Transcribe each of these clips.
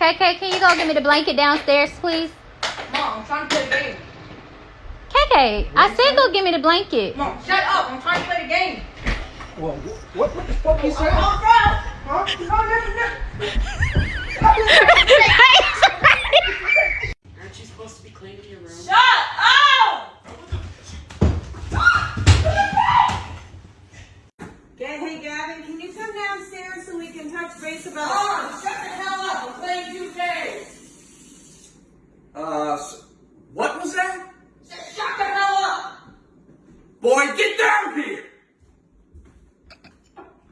KK, can you go get me the blanket downstairs, please? Mom, I'm trying to play the game. KK, I said go get me the blanket. Mom, shut up. I'm trying to play the game. Well, what, what the fuck you I'm said? off route. Huh? No, no, Aren't you supposed to be cleaning your room? no. Shut up! Okay, hey Gavin, can you come downstairs so we can touch base about Mom, shut the hell up. I'm playing 2K. Uh, s- what was that? Just shut the hell up. Boy, get down here!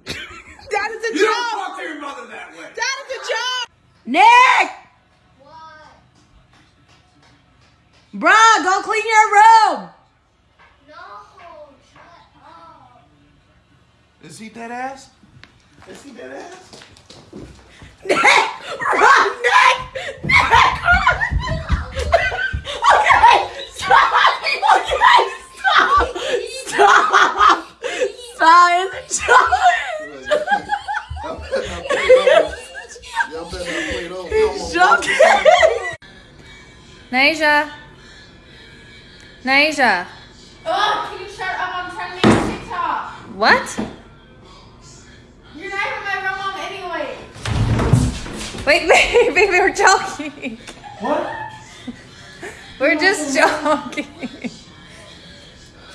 That is a You don't talk to your mother that way. That is a joke! Nick! Bruh, go clean your room! No, shut up. Is he dead ass? Is he dead ass? Nick! Run, Nick! Nick! run! Okay! Stop! Okay! Stop! Stop! Stop! It's a joke! Y'all better not play those. He's Come on, joking! Nasia. Nasia. Oh, can you shut up? I'm trying to make a TikTok. What? You're not even my real mom anyway. Wait, baby, baby, we're joking. What? We're just joking.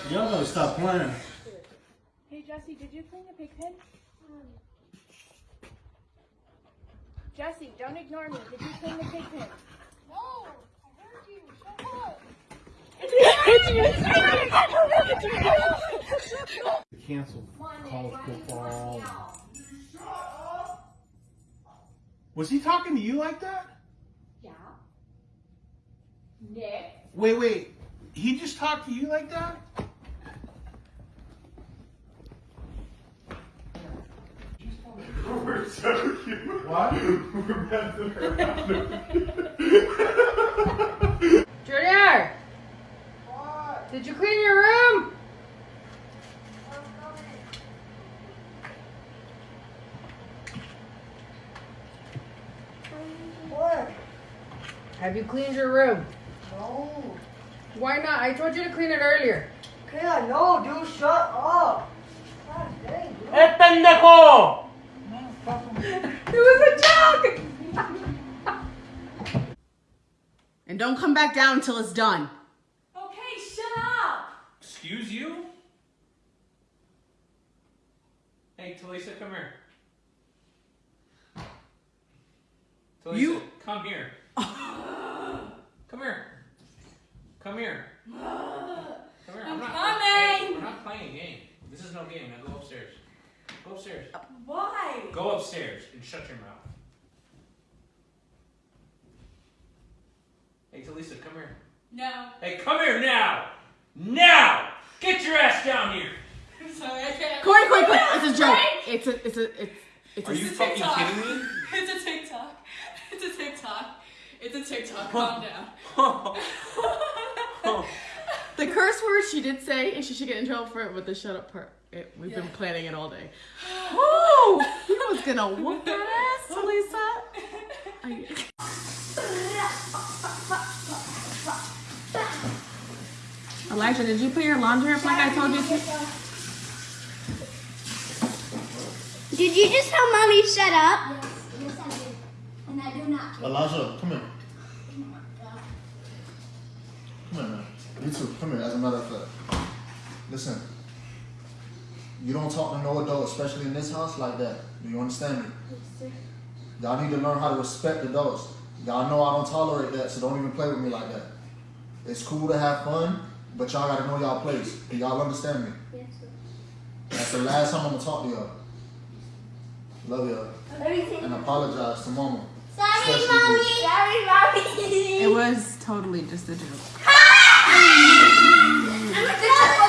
Y'all gotta stop playing. Hey, Jesse, did you clean the pig pen? Um. Jesse, don't ignore me. Did you clean the pig pen? No, I heard you. Shut up. Cancel college football. Was he talking to you like that? Yeah. Nick. Wait, wait. He just talked to you like that? We're joking. What? We're messing around. Junior. Did you clean your room? What? Have you cleaned your room? No. Why not? I told you to clean it earlier. Okay, I know, dude. Shut up. God dang, dude. ¡Eh, pendejo! It was a joke. And don't come back down until it's done. Okay, shut up. Excuse you? Hey, Talisa, come here. Talisa, You- come here. come here. Come here. Come here. I'm not, coming. Hey, we're not playing a game. This is no game. Now go upstairs. Go upstairs. Why? Go upstairs and shut your mouth. Hey, Talisa, come here. No. Hey, come here now! Now! Get your ass down here! I'm sorry, I can't. Corey, Corey, Corey. It's a joke. It's a, it's a, it's, it's Are a. you It's a fucking TikTok. kidding me? It's a TikTok. It's a TikTok. It's a TikTok. Calm down. The curse word she did say, and she should get in trouble for it with the shut up part. It, we've been planning it all day. Woo! He was gonna whoop that ass, Lisa. I- Elijah, did you put your laundry up like I told you to? Did you just tell mommy shut up? Yes, yes I did. And I do not care. Elijah, come here. Come here, man. You too. Come here, as a matter of fact. Listen. You don't talk to no adult, especially in this house, like that. Do you understand me? Yes, Y'all need to learn how to respect the adults. Y'all know I don't tolerate that, so don't even play with me like that. It's cool to have fun, but y'all gotta know y'all place. Do y'all understand me? Yes, sir. That's the last time I'm gonna talk to y'all. Love y'all. Everything. And apologize to mama. Sorry, Especially mommy. Sorry, mommy. It was totally just a joke. I'm a